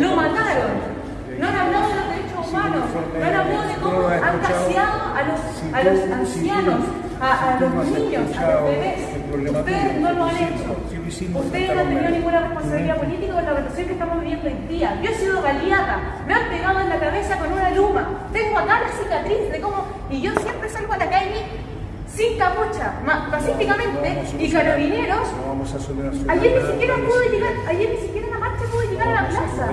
lo mataron. No han hablado de los derechos humanos, no han hablado de cómo han gaseado a los, a los ancianos, a, a los niños, a los bebés. Ustedes no lo han hecho. Ustedes no han tenido ninguna responsabilidad política con la situación que estamos viviendo hoy día. Yo he sido baleada, me han pegado en la cabeza con una luma, tengo acá la cicatriz de cómo... Y yo siempre salgo a la calle sin capucha, pacíficamente, y carabineros. No vamos a solucionar. Ayer ni siquiera pude llegar, ayer ni siquiera la marcha pude a.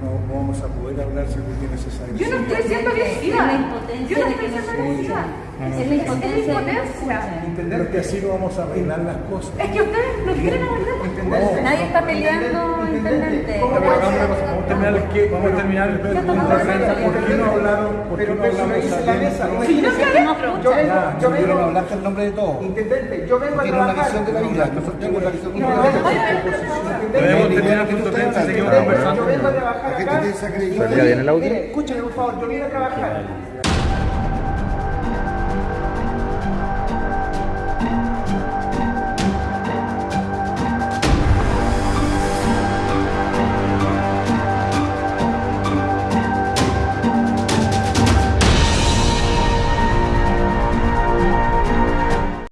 No, no vamos a poder hablar si es necesario. Yo no estoy siendo agresiva. Yo no estoy que no siendo agresiva. Es la impotencia de que no que así no vamos a arreglar las cosas. Es que ustedes no quieren arreglar. Nadie está peleando, intendente. Vamos a terminar, ¿qué? Vamos a terminar prensa. ¿Por qué no hablaron? ¿Por qué no hablamos en la mesa. Si yo imagínese estoy que no- adentro. Yo vengo, vengo. hablaste en nombre de todos. Intendente, yo vengo a Tiene una trabajar. visión de la vida. Nosotros tenemos la visión de la Debemos terminar el punto de prensa y seguimos conversando. Trabajar acá. Mire, por favor, yo vine a trabajar.